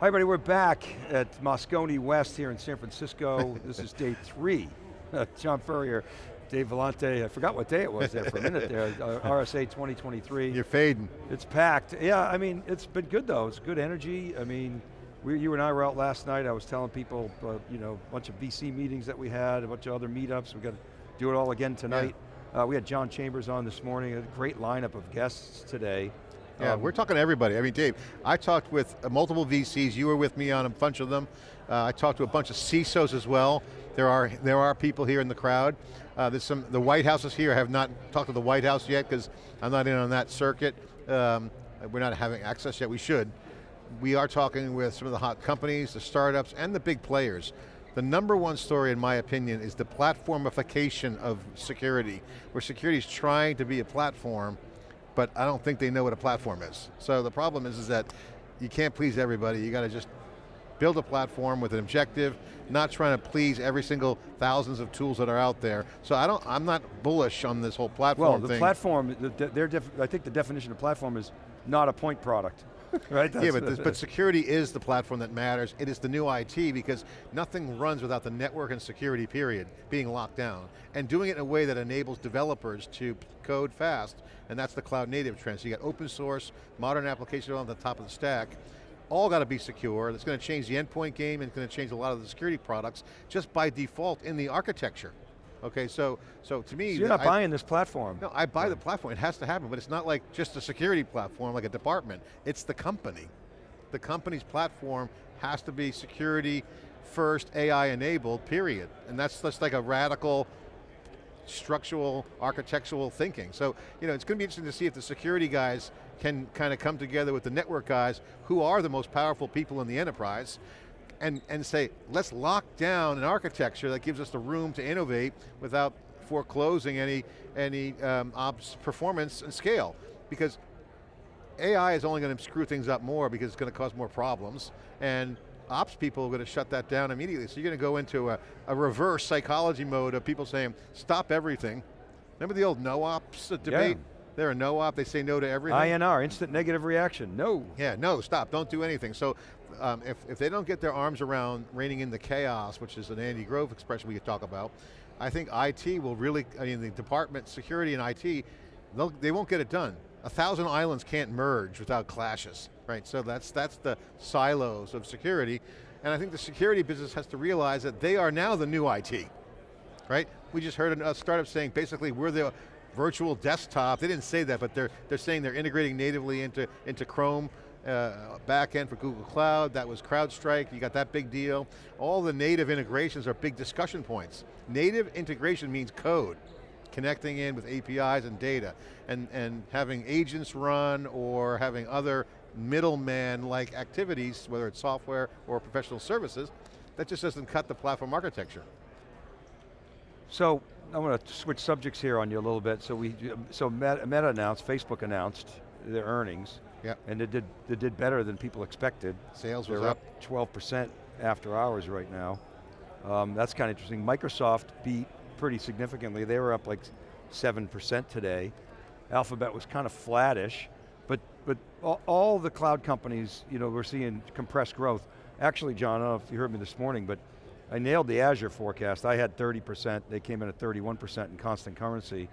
Hi everybody, we're back at Moscone West here in San Francisco. this is day three. John Furrier, Dave Vellante, I forgot what day it was there for a minute there, uh, RSA 2023. You're fading. It's packed. Yeah, I mean, it's been good though. It's good energy. I mean, we, you and I were out last night. I was telling people, uh, you know, a bunch of VC meetings that we had, a bunch of other meetups. We got to do it all again tonight. Yeah. Uh, we had John Chambers on this morning, a great lineup of guests today. Yeah, um, we're talking to everybody. I mean, Dave, I talked with uh, multiple VCs. You were with me on a bunch of them. Uh, I talked to a bunch of CISOs as well. There are there are people here in the crowd. Uh, there's some the White House is here. I have not talked to the White House yet because I'm not in on that circuit. Um, we're not having access yet. We should. We are talking with some of the hot companies, the startups, and the big players. The number one story, in my opinion, is the platformification of security, where security is trying to be a platform but I don't think they know what a platform is. So the problem is, is that you can't please everybody, you got to just build a platform with an objective, not trying to please every single thousands of tools that are out there. So I don't, I'm not bullish on this whole platform Well, the thing. platform, the, I think the definition of platform is not a point product. right? That's yeah, but, this, but security is the platform that matters. It is the new IT because nothing runs without the network and security period being locked down. And doing it in a way that enables developers to code fast, and that's the cloud native trend. So you got open source, modern applications on the top of the stack, all got to be secure. That's going to change the endpoint game and it's going to change a lot of the security products just by default in the architecture. Okay, so so to me, so you're not I, buying this platform. No, I buy the platform. It has to happen, but it's not like just a security platform, like a department. It's the company. The company's platform has to be security first, AI enabled. Period. And that's just like a radical structural, architectural thinking. So, you know, it's going to be interesting to see if the security guys can kind of come together with the network guys who are the most powerful people in the enterprise and, and say, let's lock down an architecture that gives us the room to innovate without foreclosing any, any um, ops performance and scale. Because AI is only going to screw things up more because it's going to cause more problems, and ops people are going to shut that down immediately. So you're going to go into a, a reverse psychology mode of people saying, stop everything. Remember the old no-ops debate? Yeah. They're a no-op, they say no to everything. INR, instant negative reaction, no. Yeah, no, stop, don't do anything. So um, if, if they don't get their arms around reining in the chaos, which is an Andy Grove expression we could talk about, I think IT will really, I mean the department, security and IT, they won't get it done. A thousand islands can't merge without clashes, right? So that's, that's the silos of security. And I think the security business has to realize that they are now the new IT, right? We just heard a startup saying basically we're the virtual desktop. They didn't say that, but they're, they're saying they're integrating natively into, into Chrome uh, backend for Google Cloud, that was CrowdStrike, you got that big deal. All the native integrations are big discussion points. Native integration means code, connecting in with APIs and data, and, and having agents run or having other middleman-like activities, whether it's software or professional services, that just doesn't cut the platform architecture. So, I want to switch subjects here on you a little bit. So we, so Meta announced, Facebook announced their earnings. Yep. And it did, it did better than people expected. Sales They're was up. 12% after hours right now. Um, that's kind of interesting. Microsoft beat pretty significantly. They were up like 7% today. Alphabet was kind of flattish, but, but all, all, the cloud companies, you know, we're seeing compressed growth. Actually, John, I don't know if you heard me this morning, but I nailed the Azure forecast. I had 30%, they came in at 31% in constant currency.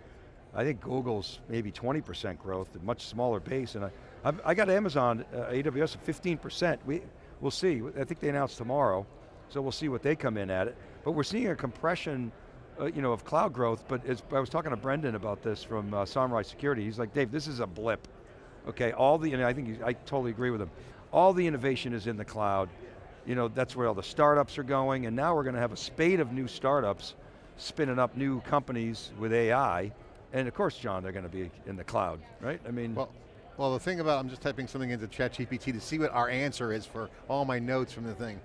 I think Google's maybe 20% growth, a much smaller base, and I, I've, I got Amazon, uh, AWS at 15%. We, we'll see, I think they announced tomorrow, so we'll see what they come in at it. But we're seeing a compression uh, you know, of cloud growth, but I was talking to Brendan about this from uh, Samurai Security. He's like, Dave, this is a blip. Okay, all the, and I think, I totally agree with him. All the innovation is in the cloud. You know, that's where all the startups are going, and now we're going to have a spate of new startups spinning up new companies with AI, and of course, John, they're going to be in the cloud, right? I mean, well, well, the thing about, I'm just typing something into ChatGPT to see what our answer is for all my notes from the thing.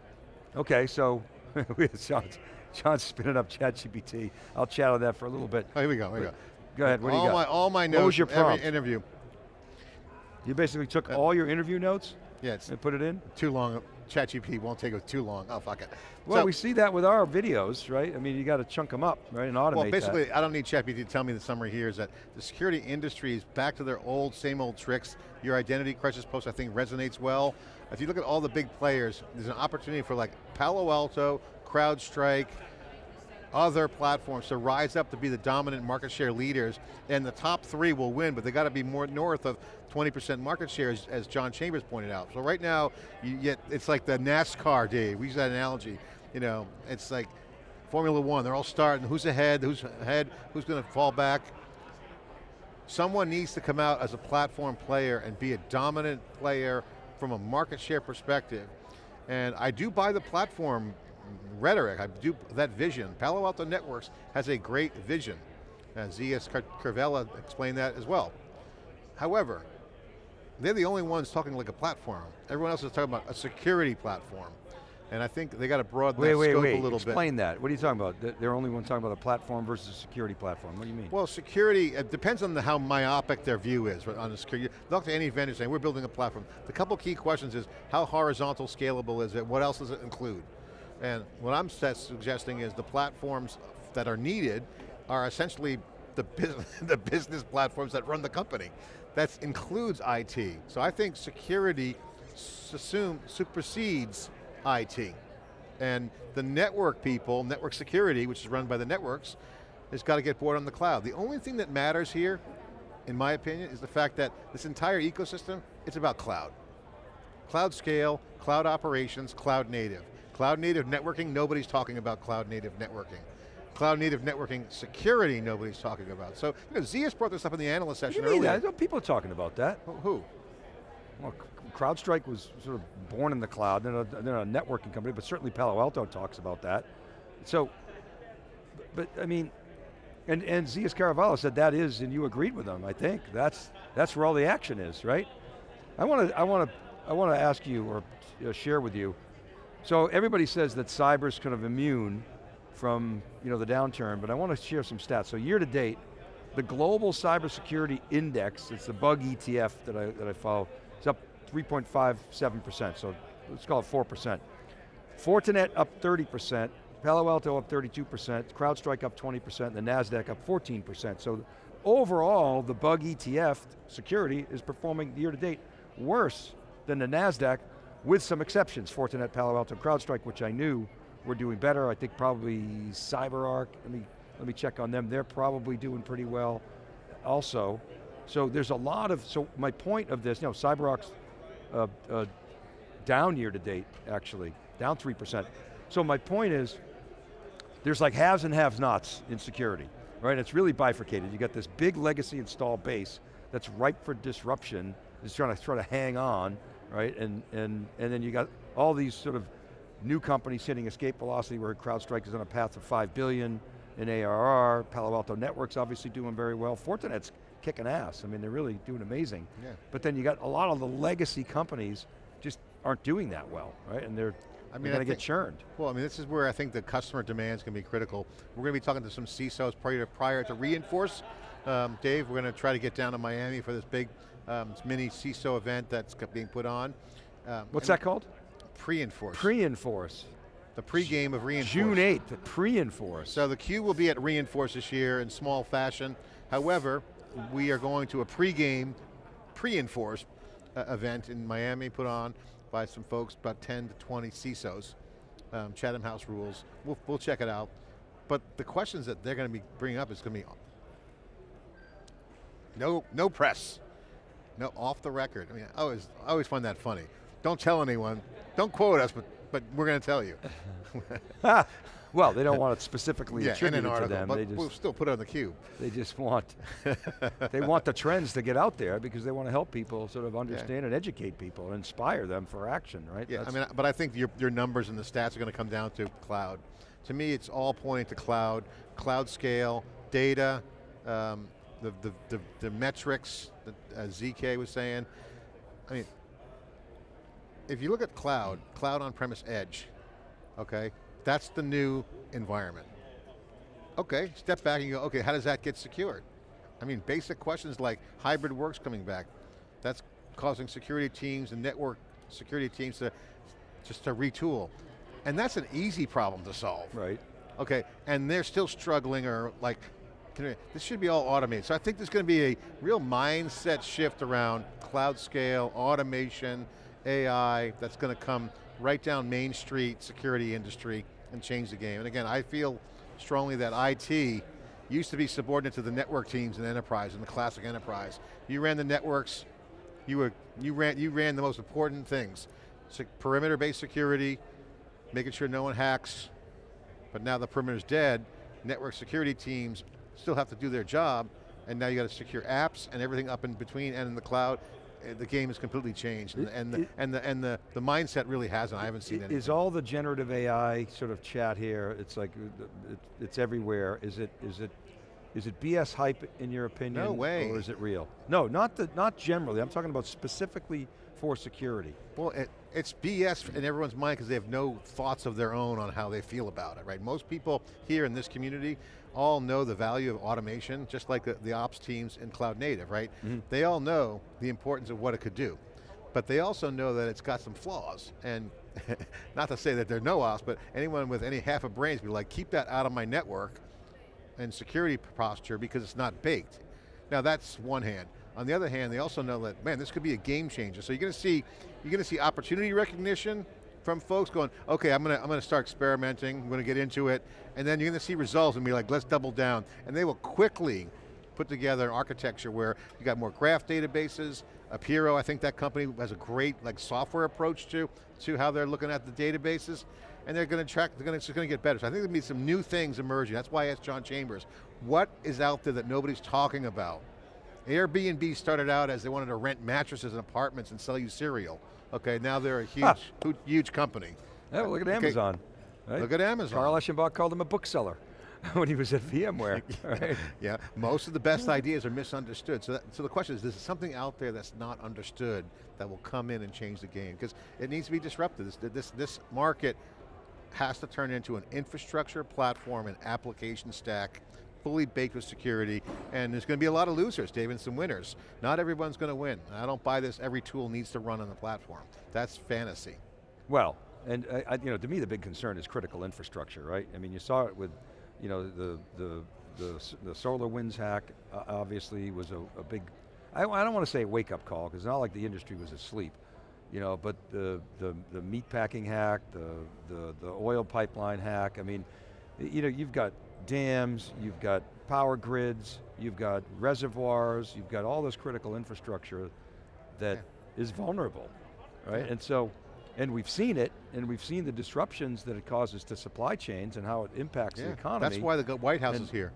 Okay, so John's, John's spinning up ChatGPT. I'll chat on that for a little bit. Oh, here we go, here we go. Go ahead, what all do you got? My, all my notes what was your prompt? every interview. You basically took uh, all your interview notes? Yeah, and put it in? Too long, ChatGPT won't take it too long. Oh, fuck it. Well, so, we see that with our videos, right? I mean, you got to chunk them up, right, and automate Well, basically, that. I don't need ChatGPT to tell me the summary here is that the security industry is back to their old, same old tricks. Your identity crisis post, I think, resonates well. if you look at all the big players, there's an opportunity for like Palo Alto, CrowdStrike, other platforms to rise up to be the dominant market share leaders, and the top three will win, but they got to be more north of 20% market share, as, as, John Chambers pointed out. So right now, you get, it's like the NASCAR, day, we use that analogy. You know, it's like Formula One, they're all starting, who's ahead, who's ahead, who's going to fall back. Someone needs to come out as a platform player and be a dominant player from a market share perspective. And I do buy the platform rhetoric, I do that vision. Palo Alto Networks has a great vision. Uh, Zeus Kerravala explained that as well. However, they're the only ones talking like a platform. Everyone else is talking about a security platform. And I think they got to broaden wait, that wait, scope wait. a little Explain bit. Explain that. What are you talking about? They're only one talking about a platform versus a security platform. What do you mean? Well, security, it depends on the, how myopic their view is on the security. Look to any vendor saying, we're building a platform. The couple key questions is, how horizontal scalable is it? What else does it include? And what I'm suggesting is the platforms that are needed are essentially the, business, the business platforms that run the company. That includes IT. So I think security assume, supersedes IT. And the network people, network security, which is run by the networks, has got to get board on the cloud. The only thing that matters here, in my opinion, is the fact that this entire ecosystem, it's about cloud. Cloud scale, cloud operations, cloud native. Cloud native networking, nobody's talking about cloud native networking. Cloud native networking security, nobody's talking about. So, you know, Zeus brought this up in the analyst session you earlier. That? People are talking about that. Who? Well, CrowdStrike was sort of born in the cloud. They're a, they're a networking company, but certainly Palo Alto talks about that. So, but I mean, and, and Zeus Kerravala said that is, and you agreed with them, I think. That's, that's where all the action is, right? I want to, I want to, I want to ask you or uh, share with you. So everybody says that cyber's kind of immune from you know, the downturn, but I want to share some stats. So year to date, the global cybersecurity index, it's the bug ETF that I, that I follow, it's up 3.57%, so let's call it 4%. Fortinet up 30%, Palo Alto up 32%, CrowdStrike up 20%, and the NASDAQ up 14%. So overall, the bug ETF security is performing year to date worse than the NASDAQ with some exceptions, Fortinet, Palo Alto, CrowdStrike, which I knew were doing better. I think probably CyberArk, let me, let me check on them. They're probably doing pretty well also. So there's a lot of, so my point of this, you know, CyberArk's uh, uh, down year to date, actually, down 3%. So my point is, there's like haves and have nots in security, right? It's really bifurcated. You got this big legacy install base that's ripe for disruption, is trying to try to hang on, right? And, and, and then you got all these sort of new companies hitting escape velocity where CrowdStrike is on a path to 5 billion in ARR, Palo Alto Networks obviously doing very well, Fortinet's kicking ass. I mean, they're really doing amazing. Yeah. But then you got a lot of the legacy companies just aren't doing that well, right? And they're, I mean, going to get churned. Well, I mean, this is where I think the customer demand is going to be critical. We're going to be talking to some CISOs prior to, prior to re:Inforce. Um, Dave, we're going to try to get down to Miami for this big um, mini CISO event that's being put on. Um, What's that called? Pre-Enforce. Pre-enforce. the pre-game of re:Inforce. June 8th, pre-enforce. So the Q will be at re:Inforce this year in small fashion. However, we are going to a pre-game, pre-enforce uh, event in Miami put on by some folks, about 10 to 20 CISOs, um, Chatham House rules. We'll, we'll check it out. But the questions that they're going to be bringing up is going to be no, no press, no off the record. I mean, I always, I always find that funny. Don't tell anyone, don't quote us, but, but we're going to tell you. well, they don't want it specifically yeah, in an article, to them. but They we'll still put it on the cube. they just want, they want the trends to get out there because they want to help people sort of understand and educate people and inspire them for action, right? Yeah, I mean, but I think your, your numbers and the stats are going to come down to cloud. To me, it's all pointing to cloud, cloud scale, data, um, the, the, the, the metrics that uh, ZK was saying. I mean, if you look at cloud, cloud on-premise edge, okay, that's the new environment. Okay, step back and you go, okay, how does that get secured? I mean, basic questions like hybrid works coming back. That's causing security teams and network security teams to just to retool. And that's an easy problem to solve. right. Okay, and they're still struggling or like, this should be all automated. So I think there's going to be a real mindset shift around cloud scale, automation, AI that's going to come right down Main Street security industry and change the game. And again, I feel strongly that IT used to be subordinate to the network teams in enterprise, in the classic enterprise. You ran the networks, you, were, you, ran, you ran the most important things. Perimeter-based security, making sure no one hacks, but now the perimeter's dead, network security teams still have to do their job, and now you got to secure apps and everything up in between and in the cloud. Eh, the game has completely changed, and, and, the, and, the, and the, the mindset really hasn't. I haven't seen it. Is all the generative AI sort of chat here, it's like, it's everywhere. Is it, is it, is it BS hype in your opinion? No way. Or is it real? No, not, the, not generally. I'm talking about specifically for security. Well, it, it's BS in everyone's mind because they have no thoughts of their own on how they feel about it, right? Most people here in this community all know the value of automation, just like the, the ops teams in cloud native, right? Mm -hmm. They all know the importance of what it could do. But they also know that it's got some flaws. And not to say that there are no ops, but anyone with any half a brain be like, keep that out of my network and security posture because it's not baked. Now that's one hand. On the other hand, they also know that, man, this could be a game changer. So you're going to see, you're going to see opportunity recognition from folks going, okay, I'm going to, I'm going to start experimenting, I'm going to get into it, and then you're going to see results and be like, let's double down. And they will quickly put together an architecture where you got more graph databases, Apiiro, I think that company has a great like software approach to, to how they're looking at the databases, and they're going to track, they're going to, going to get better. So I think there'll be some new things emerging. That's why I asked John Chambers, what is out there that nobody's talking about? Airbnb started out as they wanted to rent mattresses and apartments and sell you cereal. Okay, now they're a huge, huge company. Yeah, well, look at Amazon. Right? Look at Amazon. Carl Eschenbach called him a bookseller when he was at VMware. right? Yeah, most of the best ideas are misunderstood. So, that, so the question is, is there something out there that's not understood that will come in and change the game? Because it needs to be disrupted. This, this, this market has to turn into an infrastructure platform and application stack fully baked with security, and there's going to be a lot of losers, Dave, and some winners. Not everyone's going to win. I don't buy this, every tool needs to run on the platform. That's fantasy. Well, and uh, you know, to me the big concern is critical infrastructure, right? I mean, you saw it with, you know, the, the, the, the SolarWinds hack uh, obviously was a, a big, I, I don't want to say wake up call, because it's not like the industry was asleep you know, but the, the, the meat packing hack, the, the, the oil pipeline hack, I mean, you know, you've got dams, you've got power grids, you've got reservoirs, you've got all this critical infrastructure that yeah. is vulnerable, right? Yeah. And so, and we've seen it, and we've seen the disruptions that it causes to supply chains and how it impacts yeah. the economy. That's why the White House and is here.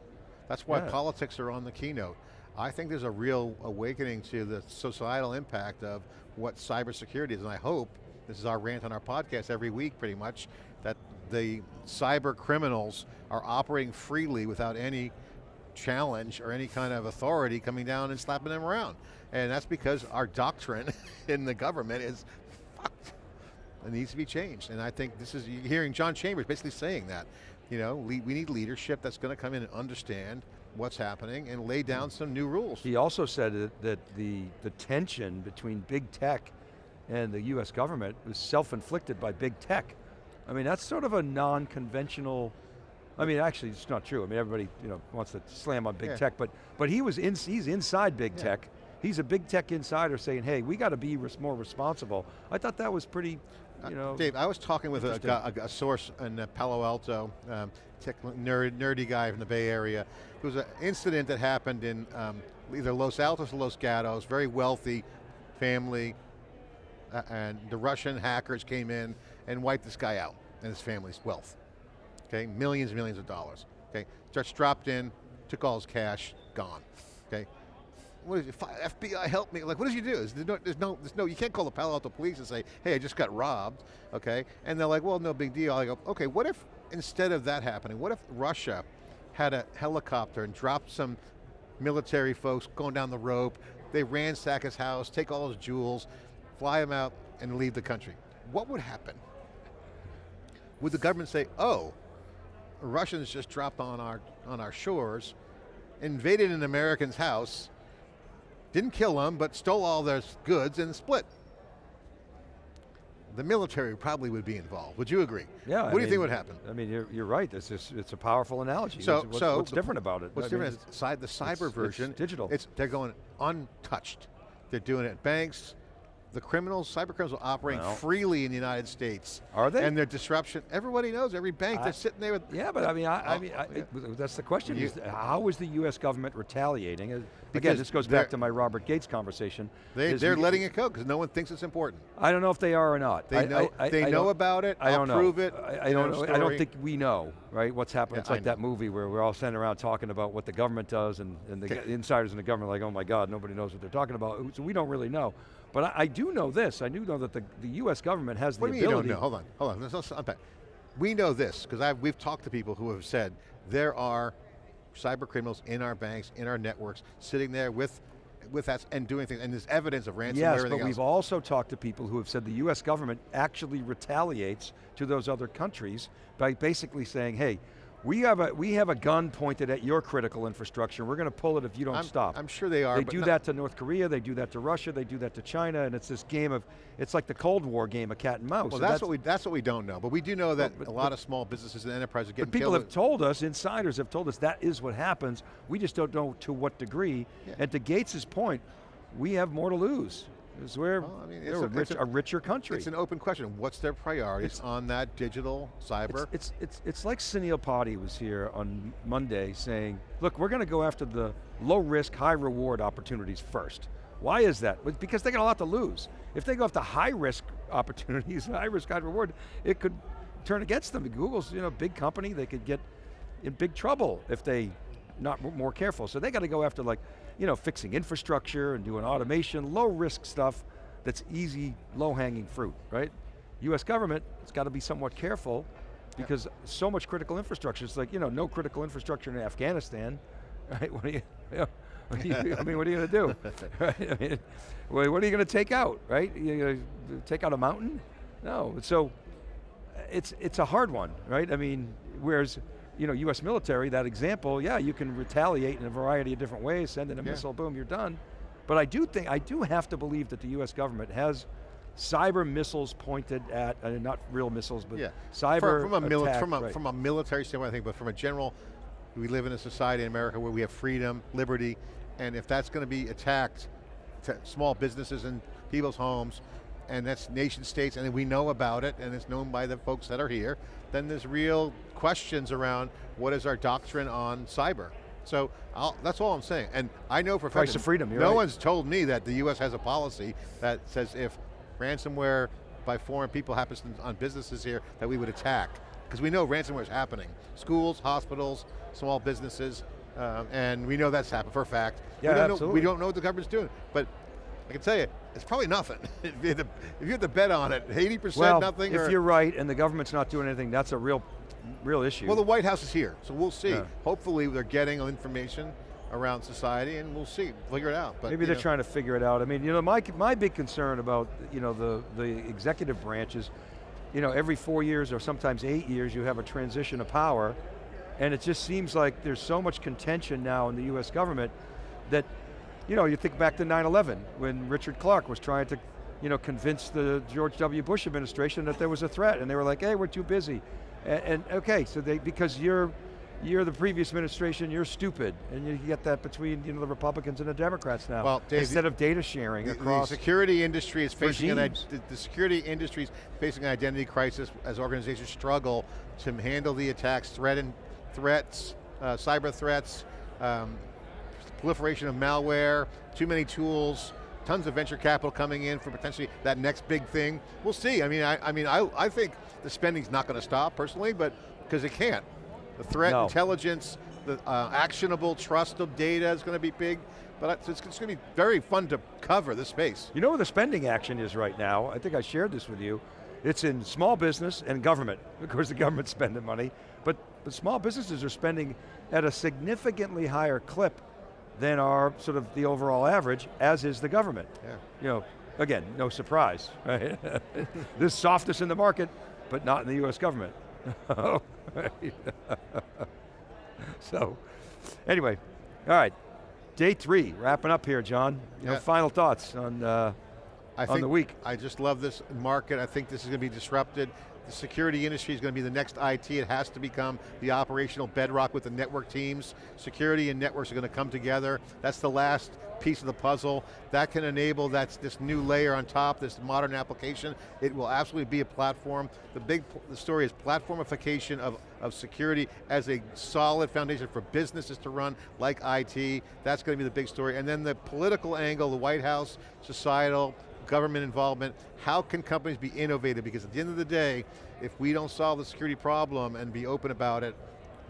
That's why politics are on the keynote. I think there's a real awakening to the societal impact of what cybersecurity is, and I hope, this is our rant on our podcast every week pretty much, the cyber criminals are operating freely without any challenge or any kind of authority coming down and slapping them around. And that's because our doctrine in the government is fucked. It needs to be changed. And I think this is, you're hearing John Chambers basically saying that. You know, we need leadership that's going to come in and understand what's happening and lay down mm. some new rules. He also said that, that the, the tension between big tech and the US government was self-inflicted by big tech. I mean, that's sort of a non-conventional, I mean, actually, it's not true. I mean, everybody you know, wants to slam on big yeah. tech, but, but he was in, he's inside big yeah. tech. He's a big tech insider saying, hey, we got to be res more responsible. I thought that was pretty, uh, you know. Uh, Dave, I was talking with a, a, a, source in uh, Palo Alto, um, tech nerd, nerdy guy from the Bay Area. It was an incident that happened in um, either Los Altos or Los Gatos, very wealthy family, uh, and the Russian hackers came in and wiped this guy out and his family's wealth. Okay, millions and millions of dollars. Okay, just dropped in, took all his cash, gone. Okay, what is it, FBI help me? Like, what does you do? There's no, there's no, there's no, you can't call the Palo Alto police and say, hey, I just got robbed, okay? And they're like, well, no big deal. I go, okay, what if instead of that happening, what if Russia had a helicopter and dropped some military folks going down the rope, they ransack his house, take all his jewels, fly him out, and leave the country. What would happen? Would the government say, oh, Russians just dropped on our, on our shores, invaded an American's house, didn't kill them, but stole all their goods and split? The military probably would be involved. Would you agree? Yeah. What I do mean, you think would happen? I mean, you're, you're right. It's, just, it's a powerful analogy. So, what's, so what's different about it? What's I different mean, is side, the cyber it's, version. It's digital. It's, they're going untouched. They're doing it at banks, the criminals, cyber criminals are operating Well. freely in the United States. Are they? And their disruption, everybody knows, every bank, I- they're sitting there with, Yeah, but I mean, I, I Oh, mean, I, yeah. that's the question. You- is how is the U.S. government retaliating? Again, Because this goes back to my Robert Gates conversation. They, they're we- letting it go because no one thinks it's important. I don't know if they are or not. They know, I, I, they I know about it, I don't know. prove it. I, I don't. know. I don't think we know, right? What's happening? Yeah, it's like that movie where we're all sitting around talking about what the government does, and, and the Okay. insiders in the government are like, oh my God, nobody knows what they're talking about. So we don't really know. But I, I do know this. I do know that the, the U.S. government has What the do you you don't know? Hold on, hold on, let's, let's unpack. We know this, because I we've talked to people who have said there are cyber criminals in our banks, in our networks, sitting there with, with us and doing things, and there's evidence of ransomware Yes, but we've also talked to people who have said the US government actually retaliates to those other countries by basically saying, hey, we have a, we have a gun pointed at your critical infrastructure, we're going to pull it if you don't I'm, stop. I'm sure they are, they but do that to North Korea, they do that to Russia, they do that to China, and it's this game of, it's like the Cold War game of cat and mouse. Well, So that's, what we that's what we don't know, but we do know that but- a lot but- of small businesses and enterprises are getting But people have told us, insiders have told us that is what happens. We just don't know to what degree. Yeah. And to Gates's point, we have more to lose. Because we're, Well, I mean, it's a, a- rich, it's a- a richer country. It's an open question. What's their priorities It's- on that digital cyber? It's, it's, it's, it's like Sunil Potti was here on Monday saying, look, we're going to go after the low risk, high reward opportunities first. Why is that? Because they got a lot to lose. If they go after high risk opportunities, high risk, high reward, it could turn against them. Google's you know, a big company, they could get in big trouble if they not more careful. So they got to go after like, you know, fixing infrastructure and doing automation, low risk stuff that's easy, low hanging fruit, right? US government has got to be somewhat careful because so much critical infrastructure. It's like, you know, no critical infrastructure in Afghanistan, right? What are you, you know, you- I mean, what are you going to do? right? I mean, what are you going to take out, right? You going to take out a mountain? No, so it's, it's a hard one, right? I mean, whereas, you know, US military, that example, yeah, you can retaliate in a variety of different ways, send in a Yeah. missile, boom, you're done. But I do think, I do have to believe that the US government has cyber missiles pointed at, uh, not real missiles, but yeah. cyber from, from a attack, from a right. from a military standpoint, I think, but from a general, we live in a society in America where we have freedom, liberty, and if that's going to be attacked, to small businesses and people's homes, and that's nation states, and we know about it, and it's known by the folks that are here, then there's real questions around what is our doctrine on cyber. So I'll, that's all I'm saying. And I know for a fact of freedom, no right. one's told me that the US has a policy that says if ransomware by foreign people happens on businesses here, that we would attack. Because we know ransomware is happening. Schools, hospitals, small businesses, um, and we know that's happened for a fact. Yeah, we don't Know, absolutely. we don't know what the government's doing, but I can tell you, it's probably nothing. if, you had to, if you had to bet on it, 80% well, nothing? if or- you're right and the government's not doing anything, that's a real, real issue. well, the White House is here, so we'll see. Yeah. Hopefully they're getting information around society and we'll see, figure it out. But Maybe they're know. trying to figure it out. I mean, you know, my, my big concern about, you know, the, the executive branch is, you know, every four years or sometimes eight years you have a transition of power, and it just seems like there's so much contention now in the US government that, you know, you think back to 9-11 when Richard Clarke was trying to, you know, convince the George W. Bush administration that there was a threat, and they were like, hey, we're too busy. And, and okay, so they, because you're, you're the previous administration, you're stupid, and you get that between you know the Republicans and the Democrats now. Well, Dave, instead of data sharing The, the security industry is facing an, regimes. the, the security industry is facing an identity crisis as organizations struggle to handle the attacks, threat and threats, uh, cyber threats, um, proliferation of malware, too many tools, tons of venture capital coming in for potentially that next big thing. We'll see. I mean, I, I mean, I, I think the spending's not going to stop personally, but because it can't. The threat No. intelligence, the uh, actionable trust of data is going to be big, but it's, it's going to be very fun to cover this space. You know where the spending action is right now? I think I shared this with you. It's in small business and government. Of course, the government's spending money, but the small businesses are spending at a significantly higher clip than our sort of the overall average, as is the government. Yeah. You know, again, no surprise, right? There's softness in the market, but not in the U.S. government. So, anyway, all right, day three, wrapping up here, John. Yeah. final thoughts on uh, I on think the week. I just love this market. I think this is going to be disrupted. The security industry is going to be the next IT. It has to become the operational bedrock with the network teams. Security and networks are going to come together. That's the last piece of the puzzle. That can enable that's this new layer on top, this modern application. It will absolutely be a platform. The big the story is platformification of, of security as a solid foundation for businesses to run, like IT. That's going to be the big story. And then the political angle, the White House, societal, government involvement, how can companies be innovative? Because at the end of the day, if we don't solve the security problem and be open about it,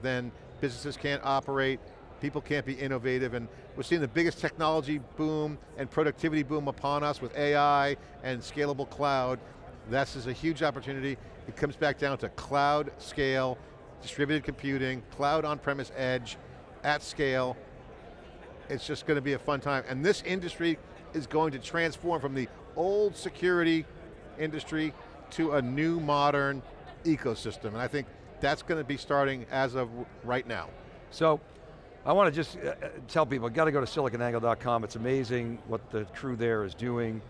then businesses can't operate, people can't be innovative, and we're seeing the biggest technology boom and productivity boom upon us with AI and scalable cloud. This is a huge opportunity. It comes back down to cloud scale, distributed computing, cloud on-premise edge, at scale. It's just going to be a fun time. And this industry is going to transform from the old security industry to a new modern ecosystem. And I think that's going to be starting as of right now. So, I want to just uh, uh tell people, got to go to siliconangle.com. It's amazing what the crew there is doing.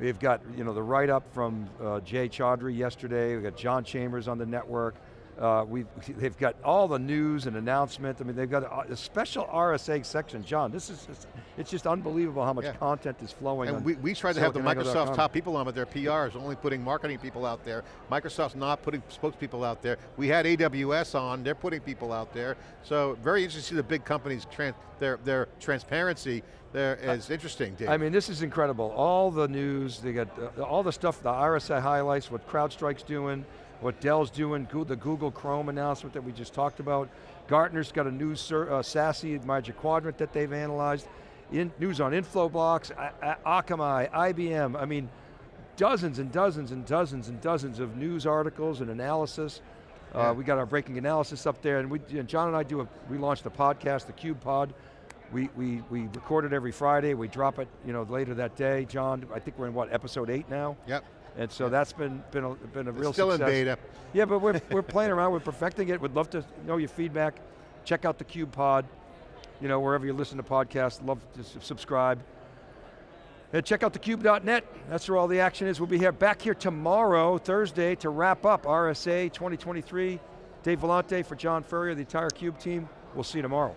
We've got you know, the write-up from uh, Jay Chaudhry yesterday, we've got John Chambers on the network, uh, we've, they've got all the news and announcement. I mean, they've got a, special RSA section. John, this is, just, it's just unbelievable how much yeah. content is flowing And we, we tried to have the Microsoft top people on, but their PRs, only putting marketing people out there. Microsoft's not putting spokespeople out there. We had AWS on, they're putting people out there. So very interesting to see the big companies, their, their transparency there is uh, interesting, Dave. I mean, this is incredible. All the news, they got uh, all the stuff, the RSA highlights, what CrowdStrike's doing, what Dell's doing, the Google Chrome announcement that we just talked about. Gartner's got a new uh, SASE Magic Quadrant that they've analyzed. In, news on Infoblox, Akamai, IBM, I mean, dozens and dozens and dozens and dozens of news articles and analysis. Uh, yeah. Uh, we got our breaking analysis up there, and, we, and John and I do a, we launched a podcast, the Cube Pod. We, we, we record it every Friday, we drop it you know, later that day. John, I think we're in what, episode eight now? Yep. And so that's been been a, been a it's real still success. in beta. Yeah, but we're, we're playing around, we're perfecting it. We'd love to know your feedback. Check out the Cube Pod, you know, wherever you listen to podcasts, love to subscribe. And check out thecube.net, that's where all the action is. We'll be here back here tomorrow, Thursday, to wrap up RSA 2023. Dave Vellante for John Furrier, the entire CUBE team. We'll see you tomorrow.